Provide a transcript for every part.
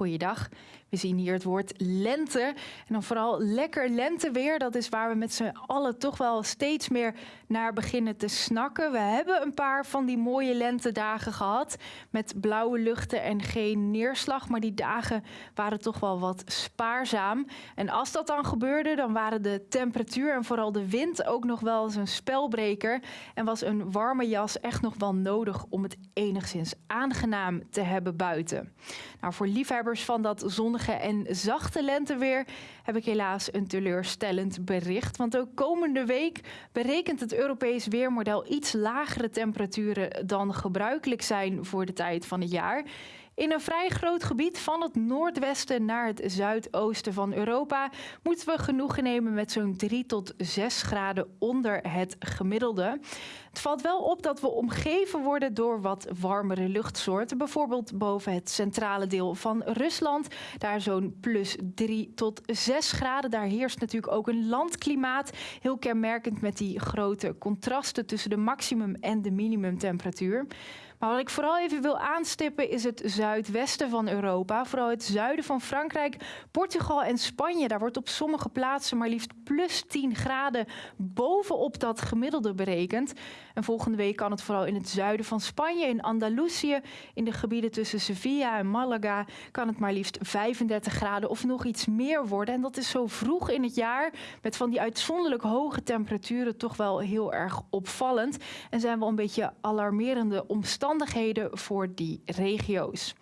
Goeiedag. We zien hier het woord lente. En dan vooral lekker lenteweer. Dat is waar we met z'n allen toch wel steeds meer naar beginnen te snakken. We hebben een paar van die mooie lentedagen gehad. Met blauwe luchten en geen neerslag. Maar die dagen waren toch wel wat spaarzaam. En als dat dan gebeurde, dan waren de temperatuur en vooral de wind ook nog wel eens een spelbreker. En was een warme jas echt nog wel nodig om het enigszins aangenaam te hebben buiten. Nou, voor liefhebbers van dat zonnige en zachte lenteweer heb ik helaas een teleurstellend bericht. Want ook komende week berekent het Europees weermodel iets lagere temperaturen dan gebruikelijk zijn voor de tijd van het jaar. In een vrij groot gebied van het noordwesten naar het zuidoosten van Europa moeten we genoegen nemen met zo'n 3 tot 6 graden onder het gemiddelde. Het valt wel op dat we omgeven worden door wat warmere luchtsoorten. Bijvoorbeeld boven het centrale deel van Rusland. Daar zo'n plus 3 tot 6 graden. Daar heerst natuurlijk ook een landklimaat. Heel kenmerkend met die grote contrasten tussen de maximum en de minimumtemperatuur. Maar wat ik vooral even wil aanstippen is het zuidwesten van Europa. Vooral het zuiden van Frankrijk, Portugal en Spanje. Daar wordt op sommige plaatsen maar liefst plus 10 graden bovenop dat gemiddelde berekend. En volgende week kan het vooral in het zuiden van Spanje, in Andalusië, in de gebieden tussen Sevilla en Malaga, kan het maar liefst 35 graden of nog iets meer worden. En dat is zo vroeg in het jaar, met van die uitzonderlijk hoge temperaturen, toch wel heel erg opvallend. En zijn wel een beetje alarmerende omstandigheden voor die regio's.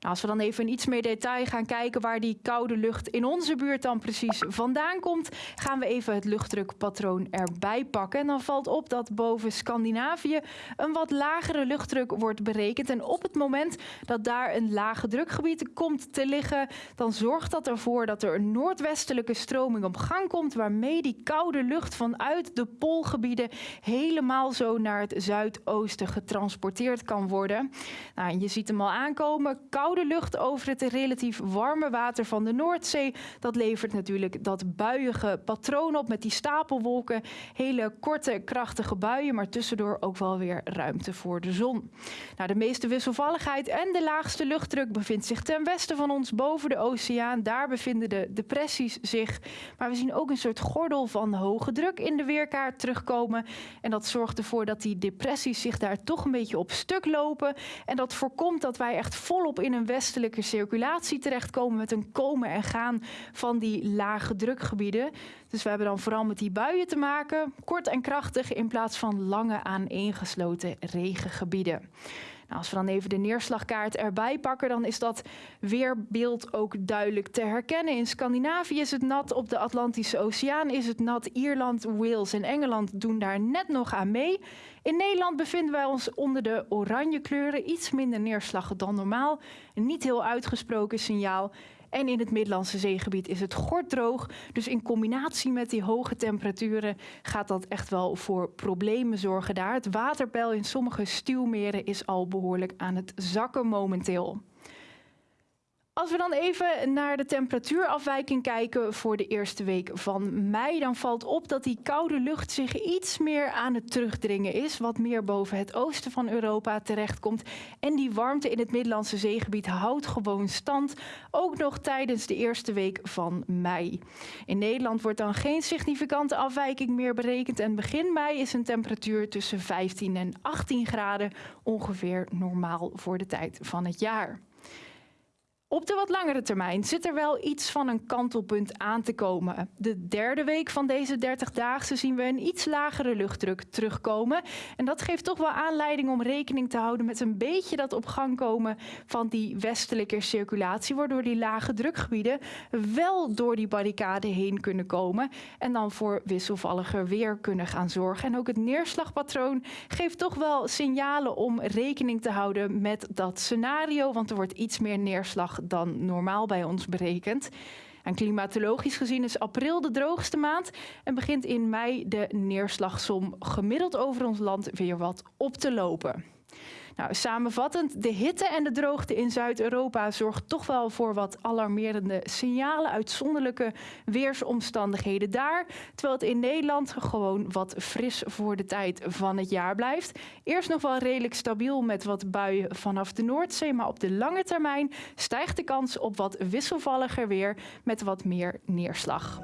Nou, als we dan even in iets meer detail gaan kijken waar die koude lucht in onze buurt dan precies vandaan komt, gaan we even het luchtdrukpatroon erbij pakken. En dan valt op dat boven Scandinavië een wat lagere luchtdruk wordt berekend. En op het moment dat daar een lage drukgebied komt te liggen, dan zorgt dat ervoor dat er een noordwestelijke stroming op gang komt, waarmee die koude lucht vanuit de poolgebieden helemaal zo naar het zuidoosten getransporteerd kan worden. Nou, je ziet hem al aankomen. Koude lucht over het relatief warme water van de Noordzee. Dat levert natuurlijk dat buiige patroon op met die stapelwolken. Hele korte, krachtige buien, maar tussendoor ook wel weer ruimte voor de zon. Nou, de meeste wisselvalligheid en de laagste luchtdruk bevindt zich ten westen van ons, boven de oceaan. Daar bevinden de depressies zich. Maar we zien ook een soort gordel van hoge druk in de weerkaart terugkomen. En dat zorgt ervoor dat die depressies zich daar toch een beetje op stuk lopen. En dat voorkomt dat wij echt volop in een westelijke circulatie terechtkomen met een komen en gaan van die lage drukgebieden. Dus we hebben dan vooral met die buien te maken, kort en krachtig in plaats van lange aaneengesloten regengebieden. Nou, als we dan even de neerslagkaart erbij pakken, dan is dat weerbeeld ook duidelijk te herkennen. In Scandinavië is het nat, op de Atlantische Oceaan is het nat. Ierland, Wales en Engeland doen daar net nog aan mee. In Nederland bevinden wij ons onder de oranje kleuren, iets minder neerslag dan normaal. Een niet heel uitgesproken signaal. En in het Middellandse zeegebied is het gorddroog. Dus in combinatie met die hoge temperaturen gaat dat echt wel voor problemen zorgen daar. Het waterpeil in sommige stuwmeren is al behoorlijk aan het zakken momenteel. Als we dan even naar de temperatuurafwijking kijken voor de eerste week van mei, dan valt op dat die koude lucht zich iets meer aan het terugdringen is, wat meer boven het oosten van Europa terechtkomt. En die warmte in het Middellandse zeegebied houdt gewoon stand, ook nog tijdens de eerste week van mei. In Nederland wordt dan geen significante afwijking meer berekend en begin mei is een temperatuur tussen 15 en 18 graden ongeveer normaal voor de tijd van het jaar. Op de wat langere termijn zit er wel iets van een kantelpunt aan te komen. De derde week van deze 30-daagse zien we een iets lagere luchtdruk terugkomen. En dat geeft toch wel aanleiding om rekening te houden met een beetje dat op gang komen van die westelijke circulatie, waardoor die lage drukgebieden wel door die barricade heen kunnen komen en dan voor wisselvalliger weer kunnen gaan zorgen. En ook het neerslagpatroon geeft toch wel signalen om rekening te houden met dat scenario, want er wordt iets meer neerslag dan normaal bij ons berekend. En klimatologisch gezien is april de droogste maand en begint in mei de neerslagsom gemiddeld over ons land weer wat op te lopen. Nou, samenvattend, de hitte en de droogte in Zuid-Europa zorgt toch wel voor wat alarmerende signalen, uitzonderlijke weersomstandigheden daar, terwijl het in Nederland gewoon wat fris voor de tijd van het jaar blijft. Eerst nog wel redelijk stabiel met wat buien vanaf de Noordzee, maar op de lange termijn stijgt de kans op wat wisselvalliger weer met wat meer neerslag.